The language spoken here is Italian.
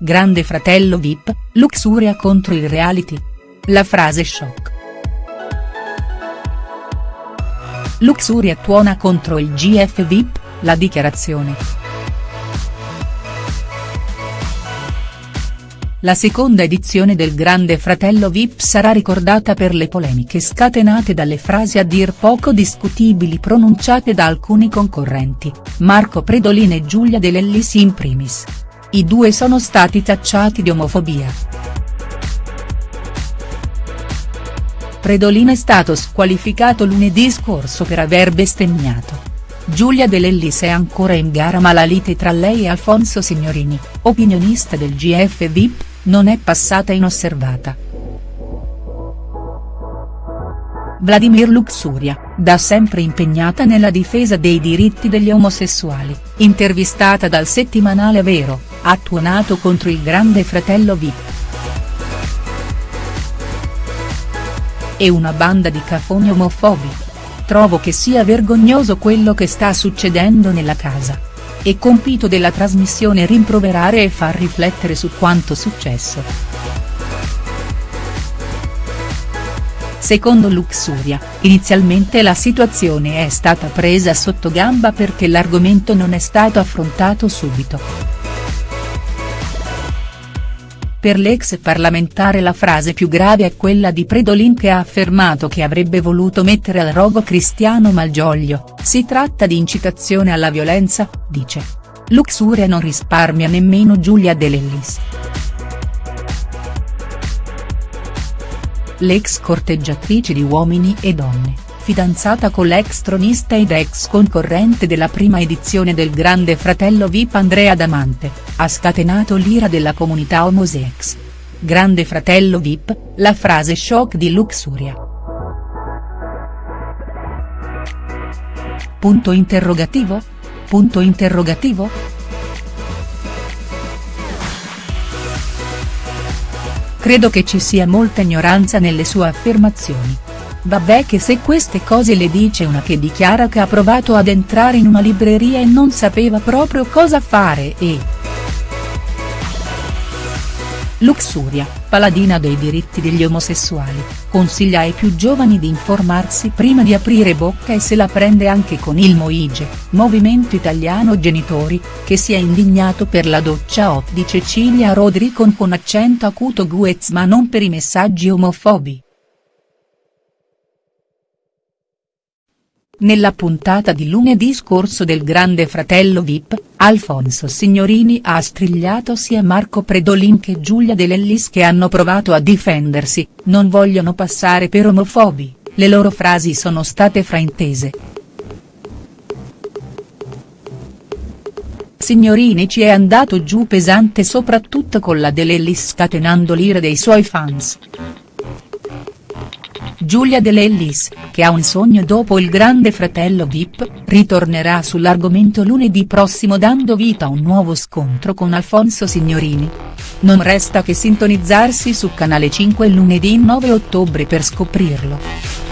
Grande fratello Vip, Luxuria contro il reality. La frase shock. Luxuria tuona contro il GF Vip, la dichiarazione. La seconda edizione del Grande Fratello Vip sarà ricordata per le polemiche scatenate dalle frasi a dir poco discutibili pronunciate da alcuni concorrenti, Marco Predolin e Giulia De Lellis in primis. I due sono stati tacciati di omofobia. Predolin è stato squalificato lunedì scorso per aver bestemmiato. Giulia De Lellis è ancora in gara ma la lite tra lei e Alfonso Signorini, opinionista del GF Vip, non è passata inosservata. Vladimir Luxuria, da sempre impegnata nella difesa dei diritti degli omosessuali, intervistata dal settimanale Vero, ha tuonato contro il grande fratello Vip. E una banda di cafoni omofobi. Trovo che sia vergognoso quello che sta succedendo nella casa. È compito della trasmissione rimproverare e far riflettere su quanto successo. Secondo Luxuria, inizialmente la situazione è stata presa sotto gamba perché l'argomento non è stato affrontato subito. Per l'ex parlamentare la frase più grave è quella di Predolin che ha affermato che avrebbe voluto mettere al rogo Cristiano Malgioglio, si tratta di incitazione alla violenza, dice. Luxuria non risparmia nemmeno Giulia De Lellis. L'ex corteggiatrice di Uomini e Donne, fidanzata con l'ex tronista ed ex concorrente della prima edizione del Grande Fratello Vip Andrea Damante, ha scatenato l'ira della comunità homosex. Grande Fratello Vip, la frase shock di Luxuria. Punto interrogativo? Punto interrogativo?. Credo che ci sia molta ignoranza nelle sue affermazioni. Vabbè che se queste cose le dice una che dichiara che ha provato ad entrare in una libreria e non sapeva proprio cosa fare e. Luxuria, paladina dei diritti degli omosessuali, consiglia ai più giovani di informarsi prima di aprire bocca e se la prende anche con il Moige, Movimento Italiano Genitori, che si è indignato per la doccia hot di Cecilia Rodricon con accento acuto Guez ma non per i messaggi omofobi. Nella puntata di lunedì scorso del Grande Fratello Vip, Alfonso Signorini ha strigliato sia Marco Predolin che Giulia De Lellis che hanno provato a difendersi, non vogliono passare per omofobi, le loro frasi sono state fraintese. Signorini ci è andato giù pesante soprattutto con la De Lellis scatenando l'ira dei suoi fans. Giulia De Lellis, che ha un sogno dopo il grande fratello Vip, ritornerà sull'argomento lunedì prossimo dando vita a un nuovo scontro con Alfonso Signorini. Non resta che sintonizzarsi su Canale 5 lunedì 9 ottobre per scoprirlo.